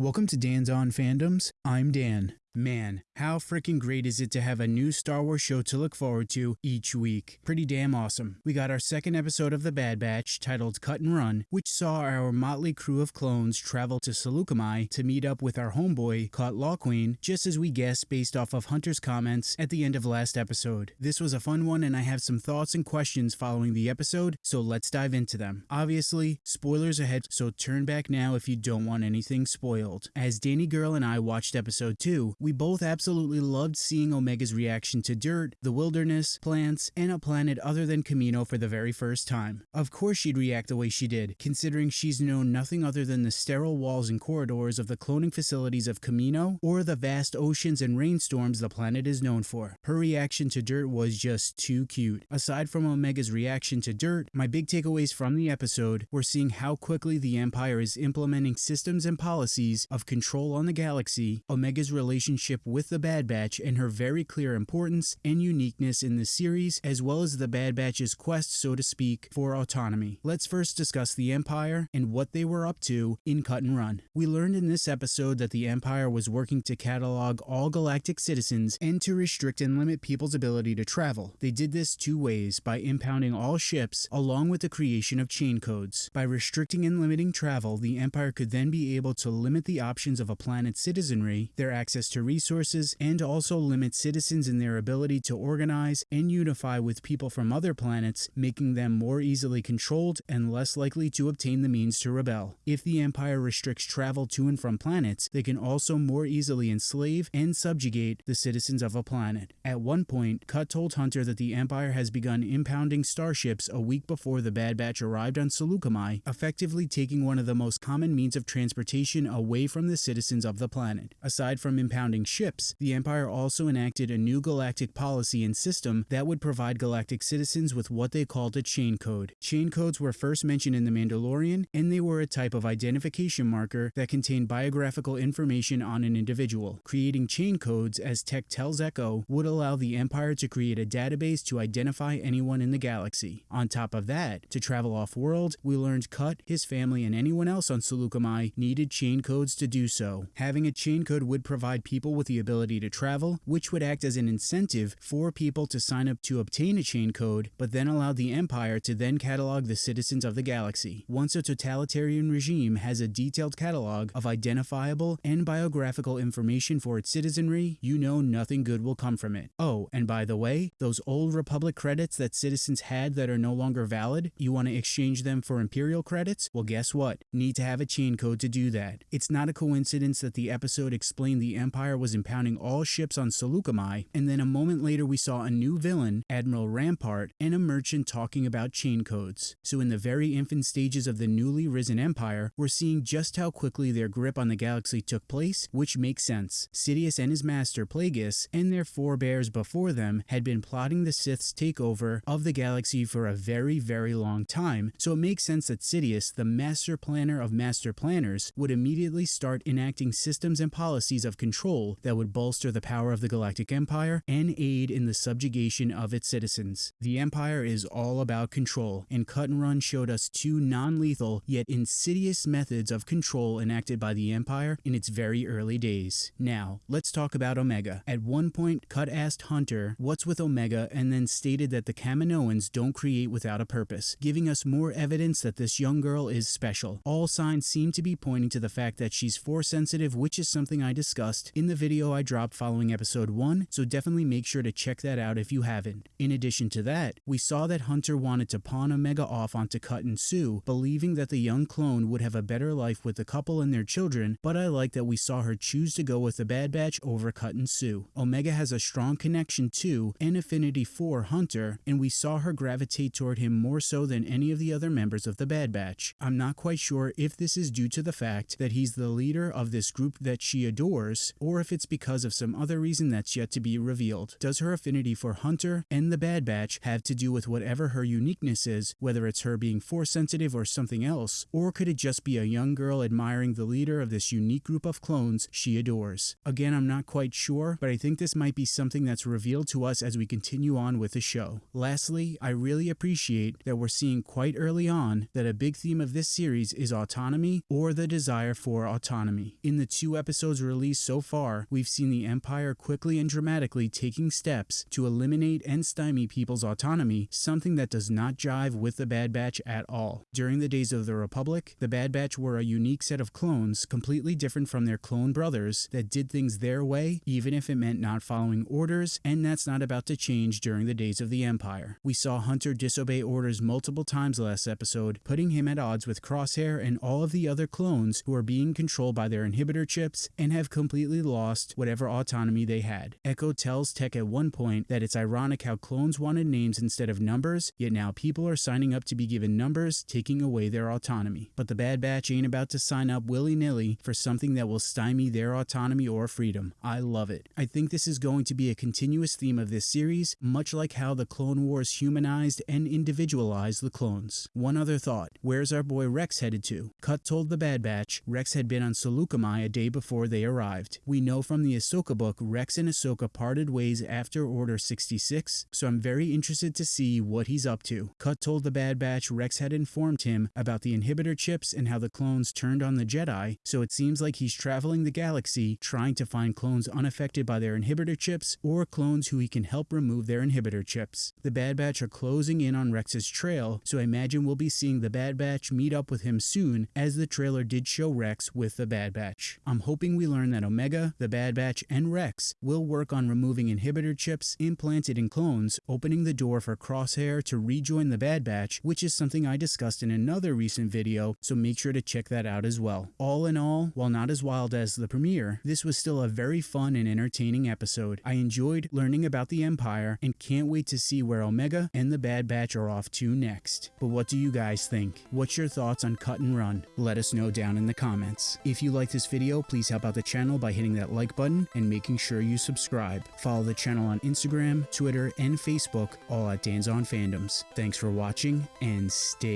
Welcome to Dan's On Fandoms. I'm Dan. Man, how freaking great is it to have a new Star Wars show to look forward to each week? Pretty damn awesome. We got our second episode of The Bad Batch titled Cut and Run, which saw our motley crew of clones travel to Saleucami to meet up with our homeboy, Cut Lawquane, just as we guessed based off of Hunter's comments at the end of last episode. This was a fun one and I have some thoughts and questions following the episode, so let's dive into them. Obviously, spoilers ahead, so turn back now if you don't want anything spoiled. As Danny Girl and I watched episode 2, we both absolutely loved seeing Omega's reaction to dirt, the wilderness, plants, and a planet other than Kamino for the very first time. Of course she'd react the way she did, considering she's known nothing other than the sterile walls and corridors of the cloning facilities of Kamino or the vast oceans and rainstorms the planet is known for. Her reaction to dirt was just too cute. Aside from Omega's reaction to dirt, my big takeaways from the episode were seeing how quickly the Empire is implementing systems and policies of control on the galaxy, Omega's relationship relationship with the Bad Batch and her very clear importance and uniqueness in the series, as well as the Bad Batch's quest, so to speak, for autonomy. Let's first discuss the Empire and what they were up to in Cut and Run. We learned in this episode that the Empire was working to catalog all galactic citizens and to restrict and limit people's ability to travel. They did this two ways by impounding all ships along with the creation of chain codes. By restricting and limiting travel, the Empire could then be able to limit the options of a planet's citizenry, their access to to resources and also limit citizens in their ability to organize and unify with people from other planets, making them more easily controlled and less likely to obtain the means to rebel. If the Empire restricts travel to and from planets, they can also more easily enslave and subjugate the citizens of a planet. At one point, Cut told Hunter that the Empire has begun impounding starships a week before the Bad Batch arrived on Saleucami, effectively taking one of the most common means of transportation away from the citizens of the planet. Aside from impounding surrounding ships, the Empire also enacted a new galactic policy and system that would provide galactic citizens with what they called a chain code. Chain codes were first mentioned in The Mandalorian, and they were a type of identification marker that contained biographical information on an individual. Creating chain codes, as Tech tells Echo, would allow the Empire to create a database to identify anyone in the galaxy. On top of that, to travel off-world, we learned Cut, his family, and anyone else on Saleucami needed chain codes to do so. Having a chain code would provide people people with the ability to travel, which would act as an incentive for people to sign up to obtain a chain code, but then allow the Empire to then catalog the citizens of the galaxy. Once a totalitarian regime has a detailed catalog of identifiable and biographical information for its citizenry, you know nothing good will come from it. Oh, and by the way, those old Republic credits that citizens had that are no longer valid, you want to exchange them for Imperial credits? Well, guess what? Need to have a chain code to do that. It's not a coincidence that the episode explained the Empire Empire was impounding all ships on Saleucami, and then a moment later we saw a new villain, Admiral Rampart, and a merchant talking about chain codes. So in the very infant stages of the newly risen Empire, we're seeing just how quickly their grip on the galaxy took place, which makes sense. Sidious and his master, Plagueis, and their forebears before them had been plotting the Sith's takeover of the galaxy for a very, very long time, so it makes sense that Sidious, the master planner of master planners, would immediately start enacting systems and policies of control that would bolster the power of the Galactic Empire and aid in the subjugation of its citizens. The Empire is all about control, and Cut and Run showed us two non-lethal yet insidious methods of control enacted by the Empire in its very early days. Now, let's talk about Omega. At one point, Cut asked Hunter what's with Omega and then stated that the Kaminoans don't create without a purpose, giving us more evidence that this young girl is special. All signs seem to be pointing to the fact that she's force sensitive, which is something I discussed in the video I dropped following episode 1, so definitely make sure to check that out if you haven't. In addition to that, we saw that Hunter wanted to pawn Omega off onto Cut and Suu, believing that the young clone would have a better life with the couple and their children, but I like that we saw her choose to go with the Bad Batch over Cut and Suu. Omega has a strong connection to and affinity for Hunter, and we saw her gravitate toward him more so than any of the other members of the Bad Batch. I'm not quite sure if this is due to the fact that he's the leader of this group that she adores, or or if it's because of some other reason that's yet to be revealed. Does her affinity for Hunter and the Bad Batch have to do with whatever her uniqueness is, whether it's her being force sensitive or something else, or could it just be a young girl admiring the leader of this unique group of clones she adores? Again, I'm not quite sure, but I think this might be something that's revealed to us as we continue on with the show. Lastly, I really appreciate that we're seeing quite early on that a big theme of this series is autonomy or the desire for autonomy. In the two episodes released so far, we've seen the Empire quickly and dramatically taking steps to eliminate and stymie people's autonomy, something that does not jive with the Bad Batch at all. During the days of the Republic, the Bad Batch were a unique set of clones, completely different from their clone brothers, that did things their way, even if it meant not following orders, and that's not about to change during the days of the Empire. We saw Hunter disobey orders multiple times last episode, putting him at odds with Crosshair and all of the other clones who are being controlled by their inhibitor chips and have completely lost whatever autonomy they had. Echo tells Tech at one point that it's ironic how clones wanted names instead of numbers, yet now people are signing up to be given numbers, taking away their autonomy. But the Bad Batch ain't about to sign up willy-nilly for something that will stymie their autonomy or freedom. I love it. I think this is going to be a continuous theme of this series, much like how the Clone Wars humanized and individualized the clones. One other thought, where's our boy Rex headed to? Cut told the Bad Batch Rex had been on Saleucami a day before they arrived. We know from the Ahsoka book Rex and Ahsoka parted ways after Order 66, so I'm very interested to see what he's up to. Cut told the Bad Batch Rex had informed him about the inhibitor chips and how the clones turned on the Jedi, so it seems like he's traveling the galaxy trying to find clones unaffected by their inhibitor chips or clones who he can help remove their inhibitor chips. The Bad Batch are closing in on Rex's trail, so I imagine we'll be seeing the Bad Batch meet up with him soon as the trailer did show Rex with the Bad Batch. I'm hoping we learn that Omega, the Bad Batch, and Rex will work on removing inhibitor chips implanted in clones, opening the door for Crosshair to rejoin the Bad Batch, which is something I discussed in another recent video, so make sure to check that out as well. All in all, while not as wild as the premiere, this was still a very fun and entertaining episode. I enjoyed learning about the Empire and can't wait to see where Omega and the Bad Batch are off to next. But what do you guys think? What's your thoughts on Cut and Run? Let us know down in the comments. If you like this video, please help out the channel by hitting that like button and making sure you subscribe. Follow the channel on Instagram, Twitter, and Facebook, all at Dan's on Fandoms. Thanks for watching and stay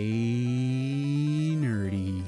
nerdy.